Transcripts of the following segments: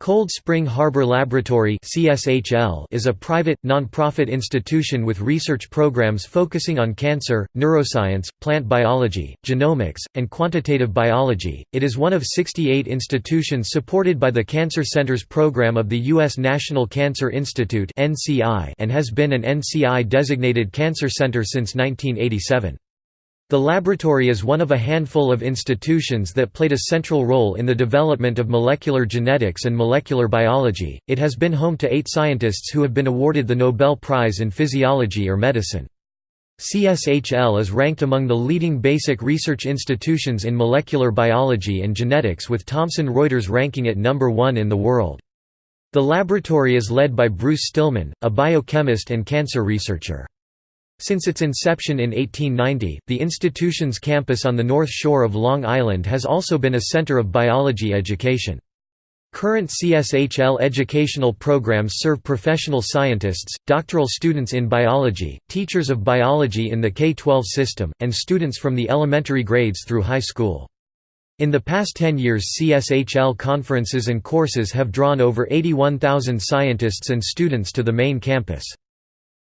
Cold Spring Harbor Laboratory is a private, non-profit institution with research programs focusing on cancer, neuroscience, plant biology, genomics, and quantitative biology. It is one of 68 institutions supported by the Cancer Centers program of the U.S. National Cancer Institute and has been an NCI-designated cancer center since 1987. The laboratory is one of a handful of institutions that played a central role in the development of molecular genetics and molecular biology. It has been home to eight scientists who have been awarded the Nobel Prize in Physiology or Medicine. CSHL is ranked among the leading basic research institutions in molecular biology and genetics with Thomson Reuters ranking it number one in the world. The laboratory is led by Bruce Stillman, a biochemist and cancer researcher. Since its inception in 1890, the institution's campus on the north shore of Long Island has also been a center of biology education. Current CSHL educational programs serve professional scientists, doctoral students in biology, teachers of biology in the K-12 system, and students from the elementary grades through high school. In the past 10 years CSHL conferences and courses have drawn over 81,000 scientists and students to the main campus.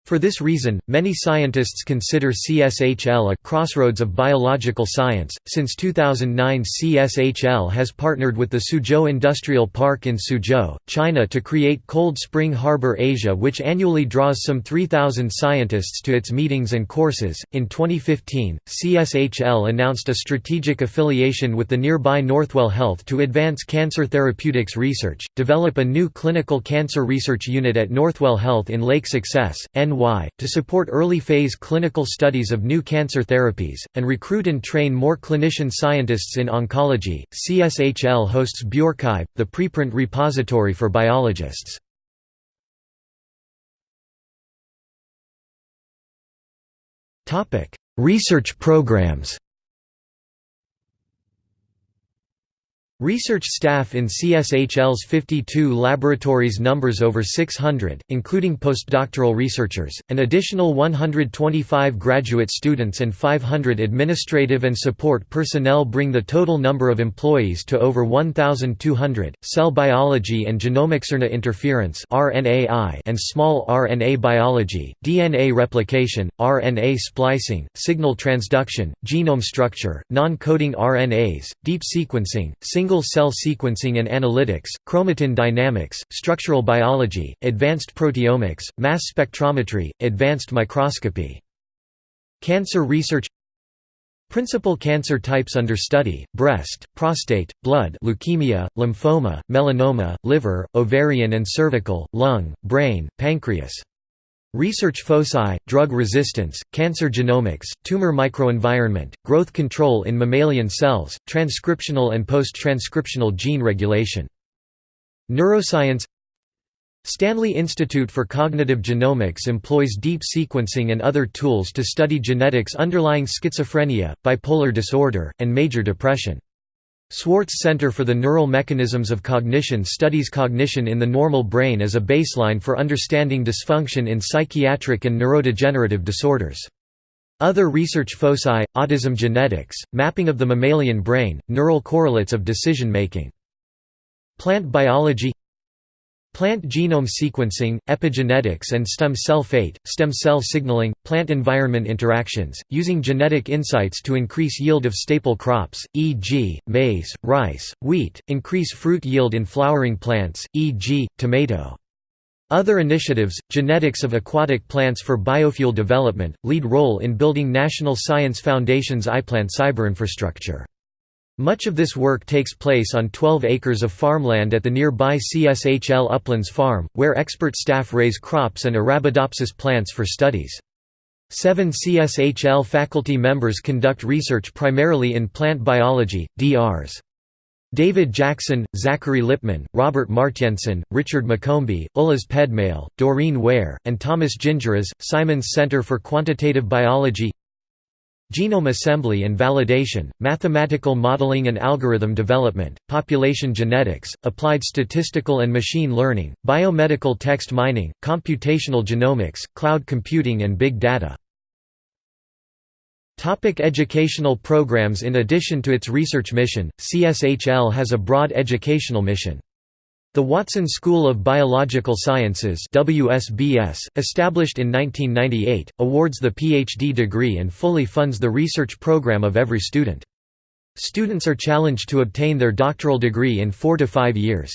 For this reason, many scientists consider CSHL a crossroads of biological science. Since 2009, CSHL has partnered with the Suzhou Industrial Park in Suzhou, China to create Cold Spring Harbor Asia, which annually draws some 3,000 scientists to its meetings and courses. In 2015, CSHL announced a strategic affiliation with the nearby Northwell Health to advance cancer therapeutics research, develop a new clinical cancer research unit at Northwell Health in Lake Success, NY to support early-phase clinical studies of new cancer therapies, and recruit and train more clinician scientists in oncology. CSHL hosts bioRxiv, the preprint repository for biologists. Research programs Research staff in CSHL's 52 laboratories numbers over 600, including postdoctoral researchers, an additional 125 graduate students and 500 administrative and support personnel bring the total number of employees to over 1,200. Cell biology and genomics RNA interference (RNAi) and small RNA biology, DNA replication, RNA splicing, signal transduction, genome structure, non-coding RNAs, deep sequencing, single single-cell sequencing and analytics, chromatin dynamics, structural biology, advanced proteomics, mass spectrometry, advanced microscopy. Cancer research Principal cancer types under study, breast, prostate, blood leukemia, lymphoma, melanoma, liver, ovarian and cervical, lung, brain, pancreas Research foci, drug resistance, cancer genomics, tumor microenvironment, growth control in mammalian cells, transcriptional and post-transcriptional gene regulation. Neuroscience Stanley Institute for Cognitive Genomics employs deep sequencing and other tools to study genetics underlying schizophrenia, bipolar disorder, and major depression. Swartz Center for the Neural Mechanisms of Cognition studies cognition in the normal brain as a baseline for understanding dysfunction in psychiatric and neurodegenerative disorders. Other research foci, autism genetics, mapping of the mammalian brain, neural correlates of decision-making. Plant biology Plant genome sequencing, epigenetics and stem cell fate, stem cell signaling, plant-environment interactions, using genetic insights to increase yield of staple crops, e.g., maize, rice, wheat, increase fruit yield in flowering plants, e.g., tomato. Other initiatives, genetics of aquatic plants for biofuel development, lead role in building National Science Foundation's iPlant cyberinfrastructure. Much of this work takes place on 12 acres of farmland at the nearby CSHL Uplands Farm, where expert staff raise crops and Arabidopsis plants for studies. Seven CSHL faculty members conduct research primarily in plant biology, DRs. David Jackson, Zachary Lippman, Robert Martienssen, Richard McCombie, Ullas Pedmale, Doreen Ware, and Thomas Gingeras, Simons Center for Quantitative Biology Genome assembly and validation, mathematical modeling and algorithm development, population genetics, applied statistical and machine learning, biomedical text mining, computational genomics, cloud computing and big data. Topic educational programs In addition to its research mission, CSHL has a broad educational mission. The Watson School of Biological Sciences WSBS, established in 1998, awards the PhD degree and fully funds the research program of every student. Students are challenged to obtain their doctoral degree in four to five years.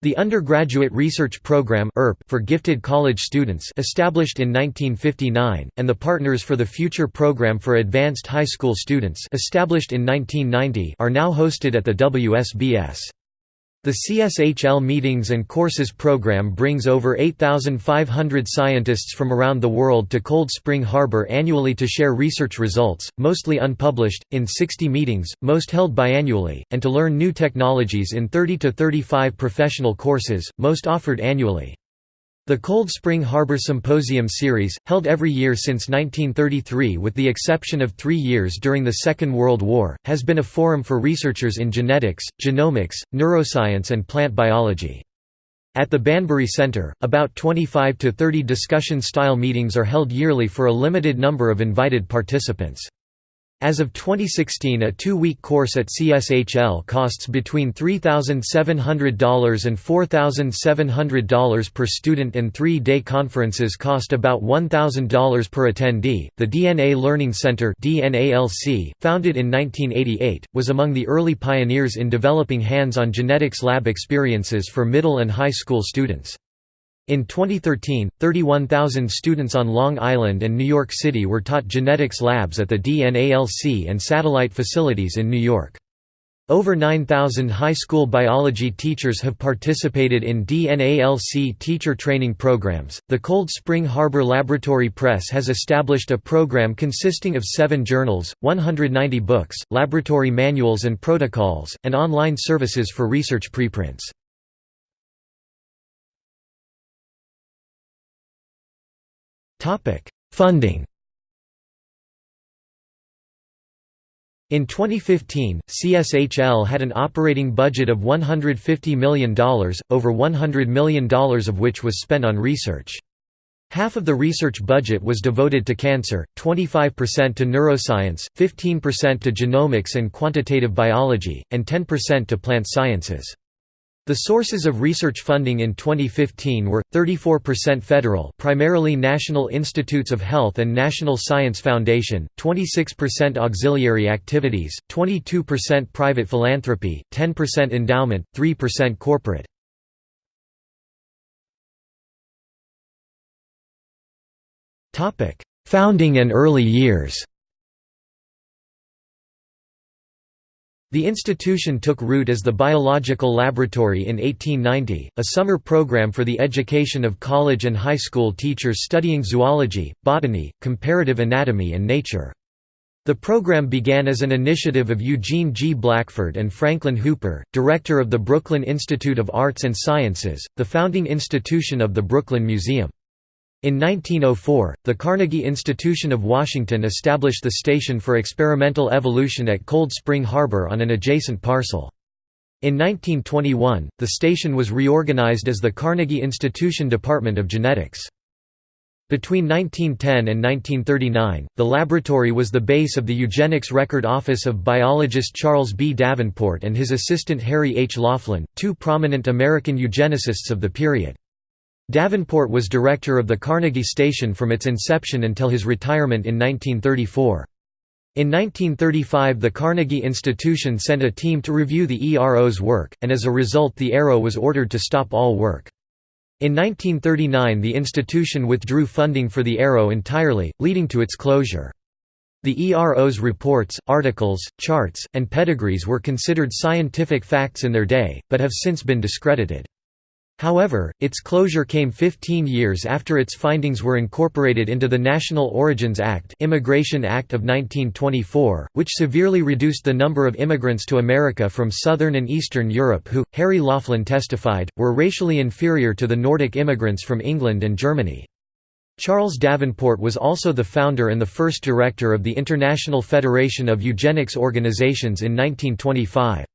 The Undergraduate Research Program for gifted college students established in 1959, and the Partners for the Future Program for advanced high school students established in 1990 are now hosted at the WSBS. The CSHL Meetings and Courses program brings over 8,500 scientists from around the world to Cold Spring Harbor annually to share research results, mostly unpublished, in 60 meetings, most held biannually, and to learn new technologies in 30 to 35 professional courses, most offered annually. The Cold Spring Harbor Symposium series, held every year since 1933 with the exception of three years during the Second World War, has been a forum for researchers in genetics, genomics, neuroscience and plant biology. At the Banbury Center, about 25 to 30 discussion-style meetings are held yearly for a limited number of invited participants. As of 2016 a two-week course at CSHL costs between $3,700 and $4,700 per student and three-day conferences cost about $1,000 per attendee. The DNA Learning Center founded in 1988, was among the early pioneers in developing hands-on genetics lab experiences for middle and high school students. In 2013, 31,000 students on Long Island and New York City were taught genetics labs at the DNALC and satellite facilities in New York. Over 9,000 high school biology teachers have participated in DNALC teacher training programs. The Cold Spring Harbor Laboratory Press has established a program consisting of seven journals, 190 books, laboratory manuals and protocols, and online services for research preprints. Topic: Funding. In 2015, CSHL had an operating budget of $150 million, over $100 million of which was spent on research. Half of the research budget was devoted to cancer, 25% to neuroscience, 15% to genomics and quantitative biology, and 10% to plant sciences. The sources of research funding in 2015 were 34% federal, primarily National Institutes of Health and National Science Foundation, 26% auxiliary activities, 22% private philanthropy, 10% endowment, 3% corporate. Topic: Founding and early years. The institution took root as the Biological Laboratory in 1890, a summer program for the education of college and high school teachers studying zoology, botany, comparative anatomy and nature. The program began as an initiative of Eugene G. Blackford and Franklin Hooper, director of the Brooklyn Institute of Arts and Sciences, the founding institution of the Brooklyn Museum. In 1904, the Carnegie Institution of Washington established the Station for Experimental Evolution at Cold Spring Harbor on an adjacent parcel. In 1921, the station was reorganized as the Carnegie Institution Department of Genetics. Between 1910 and 1939, the laboratory was the base of the eugenics record office of biologist Charles B. Davenport and his assistant Harry H. Laughlin, two prominent American eugenicists of the period. Davenport was director of the Carnegie Station from its inception until his retirement in 1934. In 1935 the Carnegie Institution sent a team to review the ERO's work, and as a result the ERO was ordered to stop all work. In 1939 the institution withdrew funding for the ERO entirely, leading to its closure. The ERO's reports, articles, charts, and pedigrees were considered scientific facts in their day, but have since been discredited. However, its closure came 15 years after its findings were incorporated into the National Origins Act Immigration Act of 1924, which severely reduced the number of immigrants to America from Southern and Eastern Europe who, Harry Laughlin testified, were racially inferior to the Nordic immigrants from England and Germany. Charles Davenport was also the founder and the first director of the International Federation of Eugenics Organizations in 1925.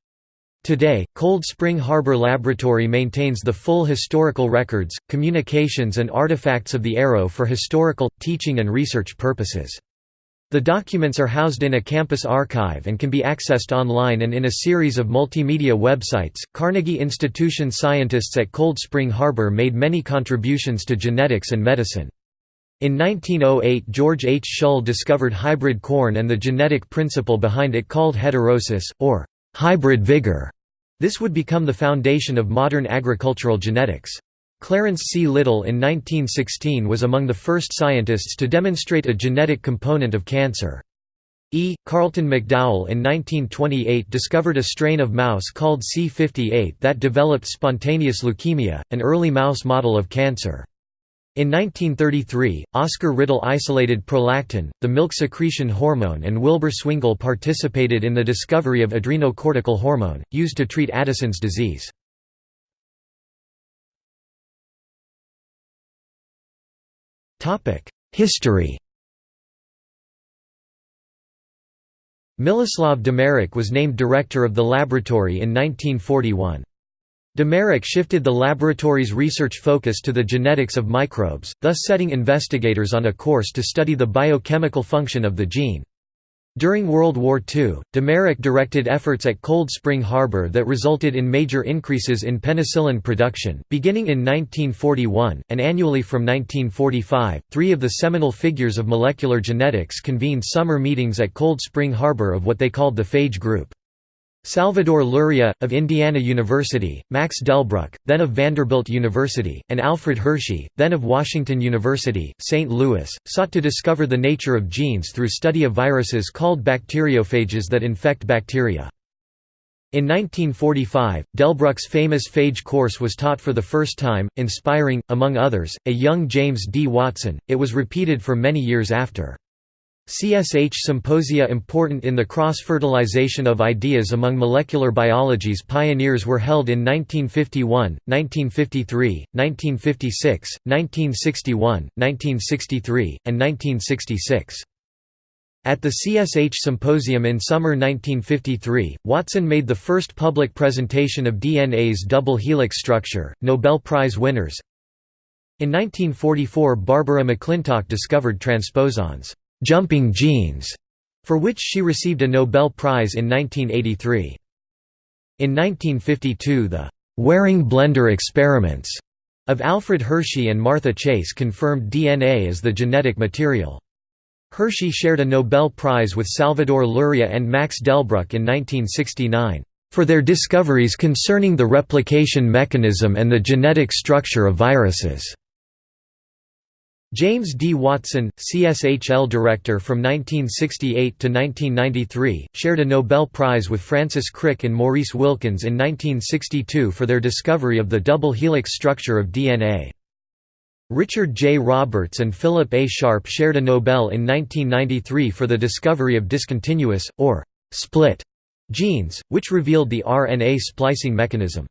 Today, Cold Spring Harbor Laboratory maintains the full historical records, communications and artifacts of the ERO for historical, teaching and research purposes. The documents are housed in a campus archive and can be accessed online and in a series of multimedia websites. Carnegie Institution scientists at Cold Spring Harbor made many contributions to genetics and medicine. In 1908 George H. Shull discovered hybrid corn and the genetic principle behind it called heterosis, or hybrid vigor. This would become the foundation of modern agricultural genetics. Clarence C. Little in 1916 was among the first scientists to demonstrate a genetic component of cancer. E. Carlton McDowell in 1928 discovered a strain of mouse called C58 that developed spontaneous leukemia, an early mouse model of cancer. In 1933, Oscar Riddle isolated prolactin, the milk secretion hormone and Wilbur Swingle participated in the discovery of adrenocortical hormone, used to treat Addison's disease. History Milislav Demerec was named director of the laboratory in 1941. Demerec shifted the laboratory's research focus to the genetics of microbes, thus setting investigators on a course to study the biochemical function of the gene. During World War II, Demerec directed efforts at Cold Spring Harbor that resulted in major increases in penicillin production, beginning in 1941, and annually from 1945. Three of the seminal figures of molecular genetics convened summer meetings at Cold Spring Harbor of what they called the Phage Group. Salvador Luria, of Indiana University, Max Delbruck, then of Vanderbilt University, and Alfred Hershey, then of Washington University, St. Louis, sought to discover the nature of genes through study of viruses called bacteriophages that infect bacteria. In 1945, Delbruck's famous phage course was taught for the first time, inspiring, among others, a young James D. Watson. It was repeated for many years after. CSH symposia important in the cross-fertilization of ideas among molecular biology's pioneers were held in 1951, 1953, 1956, 1961, 1963, and 1966. At the CSH Symposium in summer 1953, Watson made the first public presentation of DNA's double helix structure. Nobel Prize winners In 1944 Barbara McClintock discovered transposons jumping genes, for which she received a Nobel Prize in 1983. In 1952 the Waring blender experiments of Alfred Hershey and Martha Chase confirmed DNA as the genetic material. Hershey shared a Nobel Prize with Salvador Luria and Max Delbruck in 1969, "...for their discoveries concerning the replication mechanism and the genetic structure of viruses." James D. Watson, CSHL director from 1968 to 1993, shared a Nobel Prize with Francis Crick and Maurice Wilkins in 1962 for their discovery of the double helix structure of DNA. Richard J. Roberts and Philip A. Sharp shared a Nobel in 1993 for the discovery of discontinuous, or split, genes, which revealed the RNA splicing mechanism.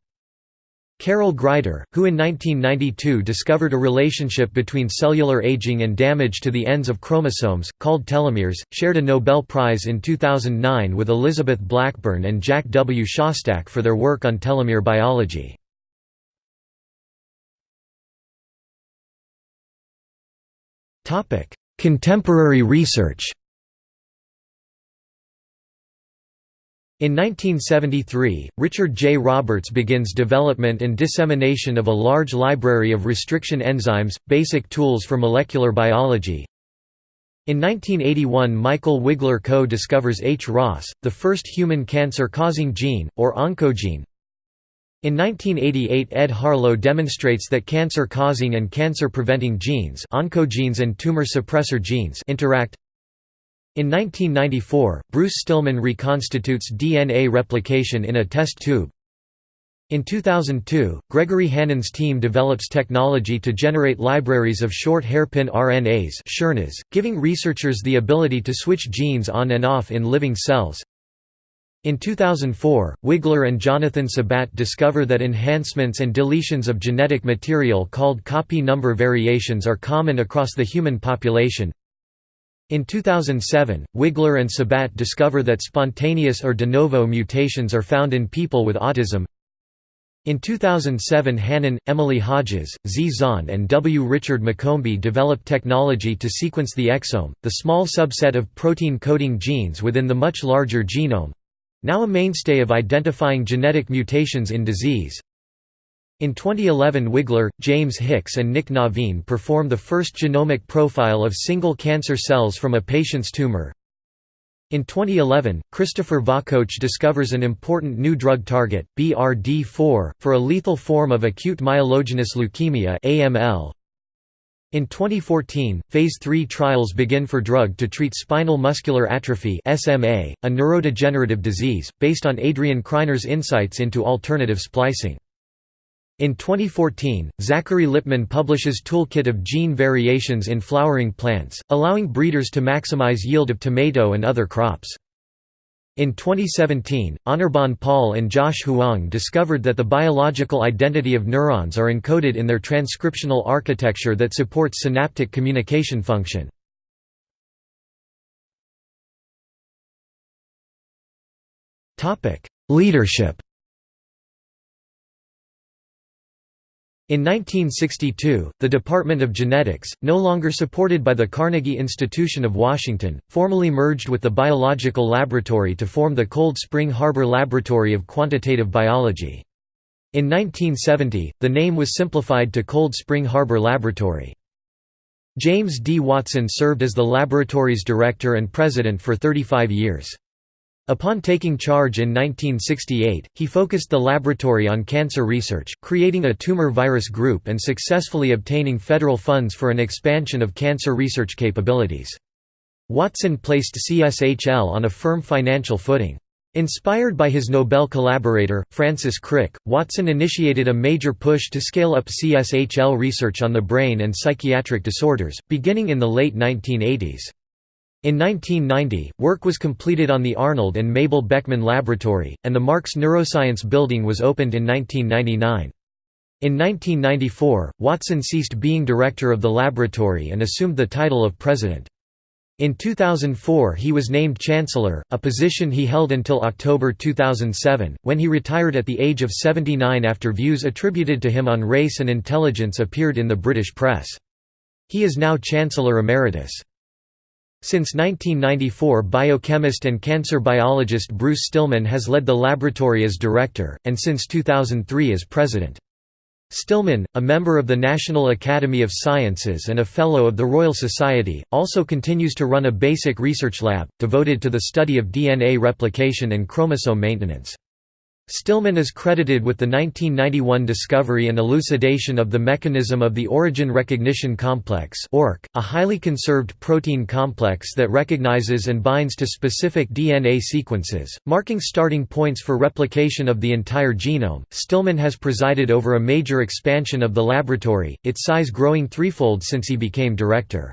Carol Greider, who in 1992 discovered a relationship between cellular aging and damage to the ends of chromosomes, called telomeres, shared a Nobel Prize in 2009 with Elizabeth Blackburn and Jack W. Szostak for their work on telomere biology. Contemporary research In 1973, Richard J. Roberts begins development and dissemination of a large library of restriction enzymes, basic tools for molecular biology. In 1981 Michael Wigler co-discovers H-Ras, the first human cancer-causing gene, or oncogene. In 1988 Ed Harlow demonstrates that cancer-causing and cancer-preventing genes oncogenes and tumor suppressor genes interact in 1994, Bruce Stillman reconstitutes DNA replication in a test tube. In 2002, Gregory Hannon's team develops technology to generate libraries of short hairpin RNAs giving researchers the ability to switch genes on and off in living cells. In 2004, Wigler and Jonathan Sebat discover that enhancements and deletions of genetic material called copy number variations are common across the human population. In 2007, Wigler and Sebat discover that spontaneous or de novo mutations are found in people with autism. In 2007 Hannon, Emily Hodges, Z. Zahn and W. Richard McCombie developed technology to sequence the exome, the small subset of protein-coding genes within the much larger genome—now a mainstay of identifying genetic mutations in disease. In 2011 Wigler, James Hicks and Nick Navin performed the first genomic profile of single cancer cells from a patient's tumor, in 2011, Christopher Vakoc discovers an important new drug target, BRD4, for a lethal form of acute myelogenous leukemia (AML). In 2014, Phase 3 trials begin for drug to treat spinal muscular atrophy (SMA), a neurodegenerative disease, based on Adrian Krainer's insights into alternative splicing. In 2014, Zachary Lippman publishes Toolkit of Gene Variations in Flowering Plants, allowing breeders to maximize yield of tomato and other crops. In 2017, Anirban Paul and Josh Huang discovered that the biological identity of neurons are encoded in their transcriptional architecture that supports synaptic communication function. Leadership In 1962, the Department of Genetics, no longer supported by the Carnegie Institution of Washington, formally merged with the Biological Laboratory to form the Cold Spring Harbor Laboratory of Quantitative Biology. In 1970, the name was simplified to Cold Spring Harbor Laboratory. James D. Watson served as the laboratory's director and president for 35 years. Upon taking charge in 1968, he focused the laboratory on cancer research, creating a tumor virus group and successfully obtaining federal funds for an expansion of cancer research capabilities. Watson placed CSHL on a firm financial footing. Inspired by his Nobel collaborator, Francis Crick, Watson initiated a major push to scale up CSHL research on the brain and psychiatric disorders, beginning in the late 1980s. In 1990, work was completed on the Arnold and Mabel Beckman Laboratory, and the Marks Neuroscience Building was opened in 1999. In 1994, Watson ceased being director of the laboratory and assumed the title of president. In 2004 he was named chancellor, a position he held until October 2007, when he retired at the age of 79 after views attributed to him on race and intelligence appeared in the British press. He is now Chancellor Emeritus. Since 1994 biochemist and cancer biologist Bruce Stillman has led the laboratory as director, and since 2003 as president. Stillman, a member of the National Academy of Sciences and a Fellow of the Royal Society, also continues to run a basic research lab, devoted to the study of DNA replication and chromosome maintenance. Stillman is credited with the 1991 discovery and elucidation of the mechanism of the origin recognition complex a highly conserved protein complex that recognizes and binds to specific DNA sequences, marking starting points for replication of the entire genome. Stillman has presided over a major expansion of the laboratory, its size growing threefold since he became director.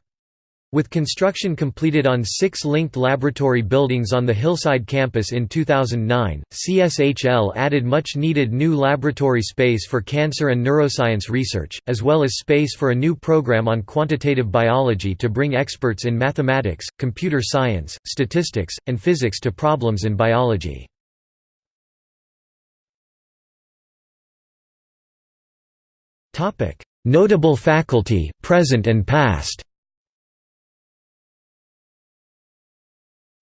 With construction completed on six linked laboratory buildings on the Hillside campus in 2009, CSHL added much needed new laboratory space for cancer and neuroscience research, as well as space for a new program on quantitative biology to bring experts in mathematics, computer science, statistics, and physics to problems in biology. Notable faculty, present and past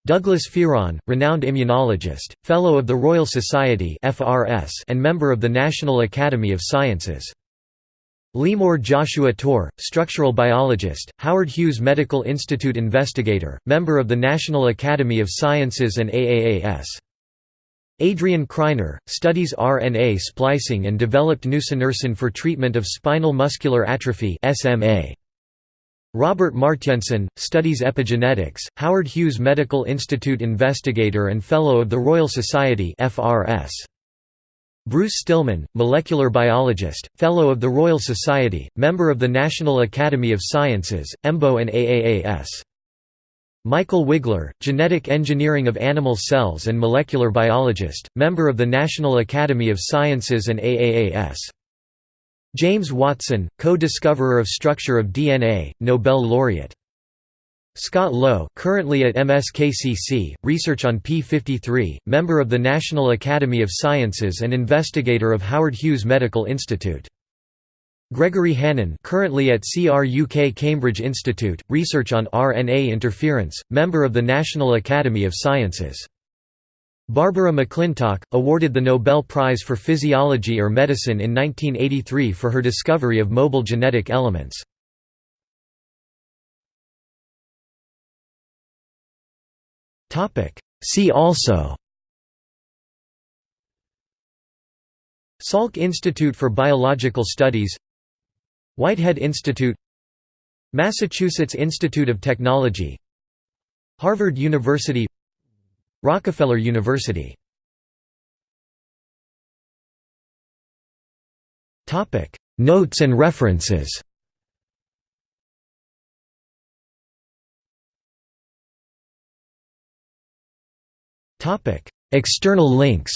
Douglas Fearon, renowned immunologist, Fellow of the Royal Society and member of the National Academy of Sciences. Leemor Joshua Tor, structural biologist, Howard Hughes Medical Institute investigator, member of the National Academy of Sciences and AAAS. Adrian Krainer, studies RNA splicing and developed nusinersen for treatment of spinal muscular atrophy SMA. Robert Martienssen, studies epigenetics, Howard Hughes Medical Institute investigator and Fellow of the Royal Society FRS. Bruce Stillman, molecular biologist, Fellow of the Royal Society, member of the National Academy of Sciences, EMBO and AAAS. Michael Wigler, genetic engineering of animal cells and molecular biologist, member of the National Academy of Sciences and AAAS. James Watson, co-discoverer of structure of DNA, Nobel laureate. Scott Lowe currently at MSKCC, research on P53, member of the National Academy of Sciences and investigator of Howard Hughes Medical Institute. Gregory Hannon currently at CRUK Cambridge Institute, research on RNA interference, member of the National Academy of Sciences. Barbara McClintock, awarded the Nobel Prize for Physiology or Medicine in 1983 for her discovery of mobile genetic elements. See also Salk Institute for Biological Studies Whitehead Institute Massachusetts Institute of Technology Harvard University Rockefeller University. Notes and references. External links.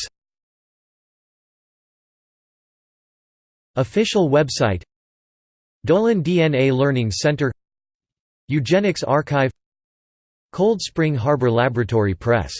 Official website. Dolan DNA Learning Center. Eugenics Archive. Cold Spring Harbor Laboratory Press